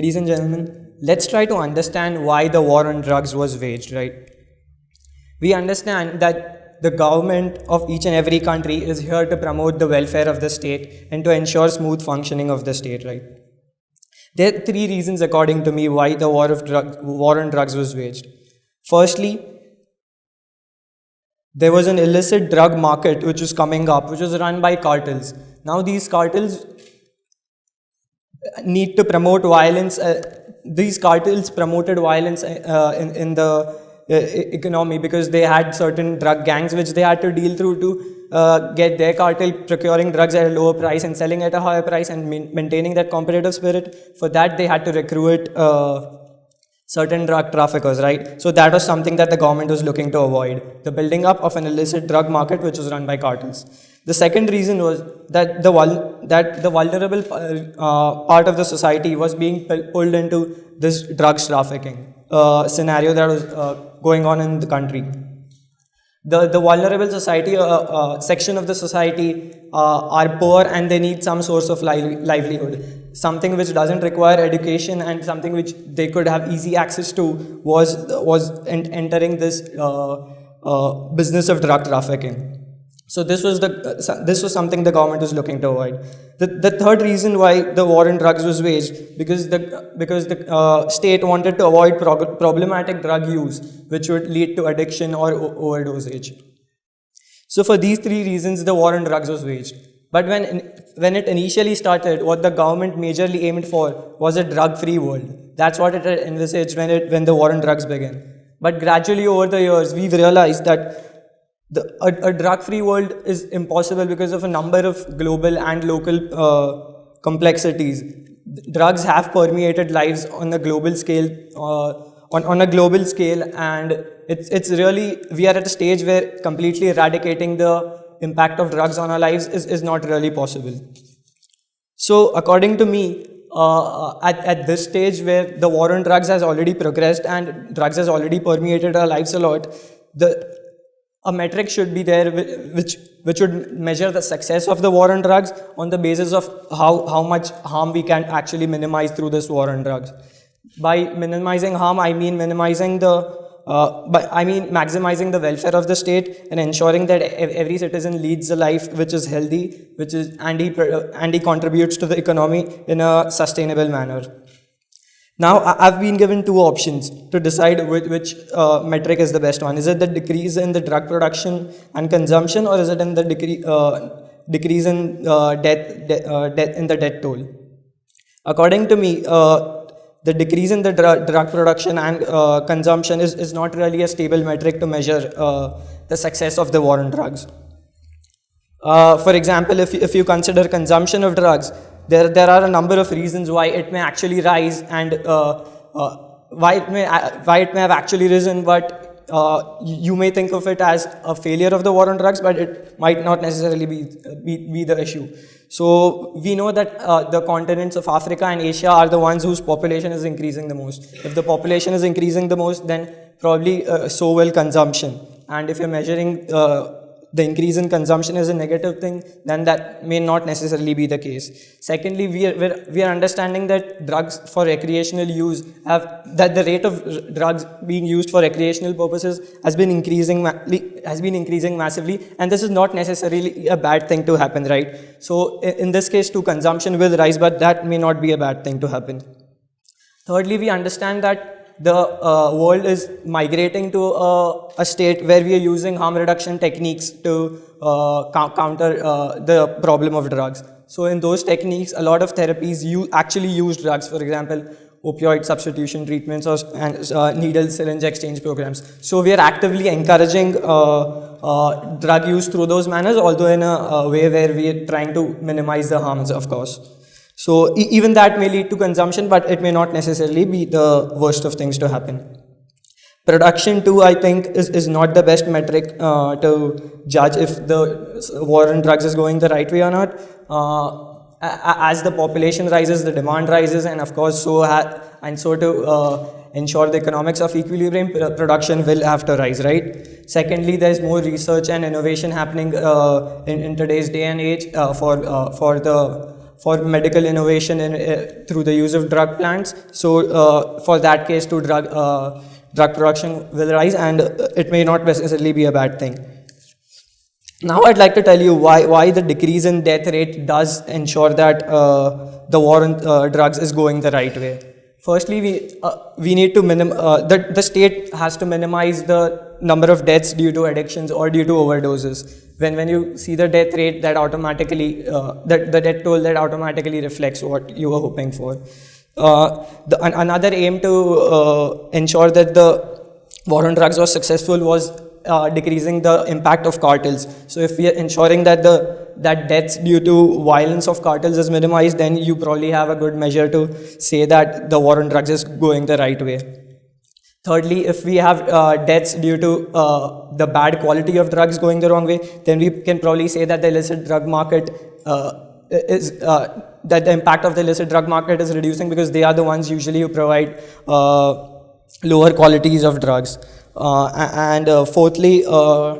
ladies and gentlemen, let's try to understand why the war on drugs was waged, right? We understand that the government of each and every country is here to promote the welfare of the state and to ensure smooth functioning of the state, right? There are three reasons, according to me, why the war, of drug, war on drugs was waged. Firstly, there was an illicit drug market which was coming up, which was run by cartels. Now these cartels need to promote violence. Uh, these cartels promoted violence uh, in, in the uh, economy because they had certain drug gangs which they had to deal through to uh, get their cartel procuring drugs at a lower price and selling at a higher price and maintaining that competitive spirit. For that, they had to recruit uh, certain drug traffickers, right? So that was something that the government was looking to avoid, the building up of an illicit drug market which was run by cartels. The second reason was that the, that the vulnerable uh, part of the society was being pulled into this drugs trafficking uh, scenario that was uh, going on in the country. The, the vulnerable society uh, uh, section of the society uh, are poor and they need some source of li livelihood. Something which doesn't require education and something which they could have easy access to was, was entering this business of drug trafficking. So this was the this was something the government was looking to avoid. The, the third reason why the war on drugs was waged because the because the uh, state wanted to avoid problematic drug use, which would lead to addiction or overdosage. So for these three reasons, the war on drugs was waged. But when when it initially started, what the government majorly aimed for was a drug-free world. That's what it envisaged when it when the war on drugs began. But gradually over the years, we've realized that the, a, a drug-free world is impossible because of a number of global and local uh, complexities. Drugs have permeated lives on a global scale, uh, on, on a global scale, and it's, it's really, we are at a stage where completely eradicating the impact of drugs on our lives is, is not really possible. So according to me, uh, at, at this stage where the war on drugs has already progressed and drugs has already permeated our lives a lot, the a metric should be there which which would measure the success of the war on drugs on the basis of how, how much harm we can actually minimize through this war on drugs. By minimizing harm, I mean minimizing the, uh, but I mean maximizing the welfare of the state and ensuring that every citizen leads a life which is healthy, which is and he, and he contributes to the economy in a sustainable manner. Now, I've been given two options to decide which, which uh, metric is the best one. Is it the decrease in the drug production and consumption or is it in the uh, decrease in uh, death, de uh, in the death toll? According to me, uh, the decrease in the dr drug production and uh, consumption is, is not really a stable metric to measure the success of the war on drugs. for example, if, if you consider consumption of drugs, there, there are a number of reasons why it may actually rise and uh, uh, why, it may, uh, why it may have actually risen, but uh, you may think of it as a failure of the war on drugs, but it might not necessarily be, be, be the issue. So we know that uh, the continents of Africa and Asia are the ones whose population is increasing the most. If the population is increasing the most, then probably uh, so will consumption. And if you're measuring the increase in consumption is a negative thing, then that may not necessarily be the case. Secondly, we are, we're, we are understanding that drugs for recreational use have, that the rate of drugs being used for recreational purposes has been increasing, has been increasing massively, and this is not necessarily a bad thing to happen, right? So in this case, too, consumption will rise, but that may not be a bad thing to happen. Thirdly, we understand that the uh, world is migrating to a, a, state where we are using harm reduction techniques to uh, counter uh, the problem of drugs. So in those techniques, a lot of therapies actually use drugs, for example, opioid substitution treatments or uh, needle syringe exchange programs. So we are actively encouraging uh, uh, drug use through those manners, although in a, a way where we are trying to minimize the harms, of course. So e even that may lead to consumption, but it may not necessarily be the worst of things to happen. Production too, I think, is, is not the best metric uh, to judge if the war on drugs is going the right way or not. Uh, as the population rises, the demand rises, and of course, so and so to uh, ensure the economics of equilibrium, production will have to rise, right? Secondly, there's more research and innovation happening uh, in, in, today's day and age uh, for uh, for the for medical innovation in, uh, through the use of drug plants. So uh, for that case, to drug uh, drug production will rise, and uh, it may not necessarily be a bad thing. Now I'd like to tell you why, why the decrease in death rate does ensure that uh, the war on uh, drugs is going the right way. Firstly, we, uh, we need to minim, uh, the, the state has to minimize the number of deaths due to addictions or due to overdoses. When, when you see the death rate, that automatically, uh, the, the death toll that automatically reflects what you were hoping for. Uh, the, an, another aim to uh, ensure that the war on drugs was successful was uh, decreasing the impact of cartels. So if we are ensuring that the that deaths due to violence of cartels is minimized, then you probably have a good measure to say that the war on drugs is going the right way. Thirdly, if we have uh, deaths due to uh, the bad quality of drugs going the wrong way, then we can probably say that the illicit drug market uh, is uh, that the impact of the illicit drug market is reducing because they are the ones usually who provide uh, lower qualities of drugs. Uh, and uh, fourthly, uh,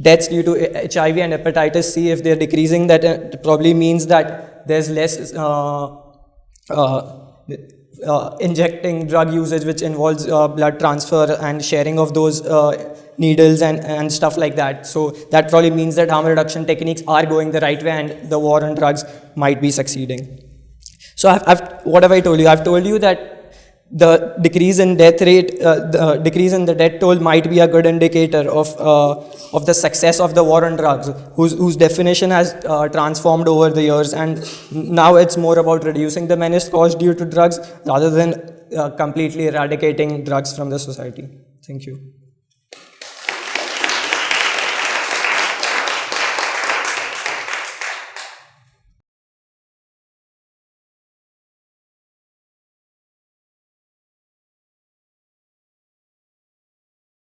deaths due to HIV and hepatitis C, if they're decreasing, that probably means that there's less uh, injecting drug usage which involves uh, blood transfer and sharing of those uh, needles and, and stuff like that. So that probably means that harm reduction techniques are going the right way and the war on drugs might be succeeding. So I've, I've, what have I told you? I've told you that the decrease in death rate, uh, the uh, decrease in the death toll might be a good indicator of, uh, of the success of the war on drugs, whose, whose definition has uh, transformed over the years. And now it's more about reducing the menace caused due to drugs rather than uh, completely eradicating drugs from the society. Thank you.